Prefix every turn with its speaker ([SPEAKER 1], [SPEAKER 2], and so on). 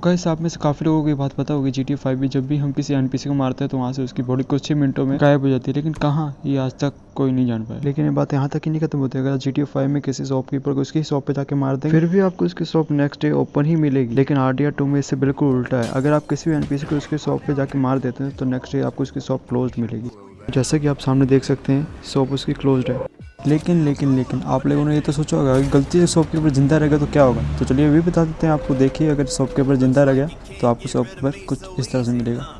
[SPEAKER 1] तो गाइस, आप में से काफ़ी लोगों को ये बात पता होगी जी टी फाइव जब भी हम किसी एनपीसी को मारते हैं तो वहाँ से उसकी बॉडी कुछ ही मिनटों में गायब हो जाती है। लेकिन कहाँ? ये आज तक कोई नहीं जान पाया। लेकिन ये बात यहाँ तक ही नहीं खत्म होती अगर जी टी फाइव में किसी शॉपकीपर को उसकी शॉप पे जाके मार देंगे, फिर भी आपको उसकी शॉप नेक्स्ट डे ओपन ही मिलेगी। लेकिन आर डी टू में इससे बिल्कुल उल्टा है। अगर आप किसी भी एनपीसी को उसकी शॉप पे जाके मार देते हैं तो नेक्स्ट डे आपको उसकी शॉप क्लोज मिलेगी। जैसे कि आप सामने देख सकते हैं शॉप उसकी क्लोज है। लेकिन लेकिन लेकिन, आप लोगों ने ये तो सोचा होगा कि गलती से शॉपकीपर ज़िंदा रहेगा तो क्या होगा? तो चलिए ये भी बता देते हैं आपको, देखिए अगर शॉपकीपर ज़िंदा रह गया तो आपको शॉपकीपर कुछ इस तरह से मिलेगा।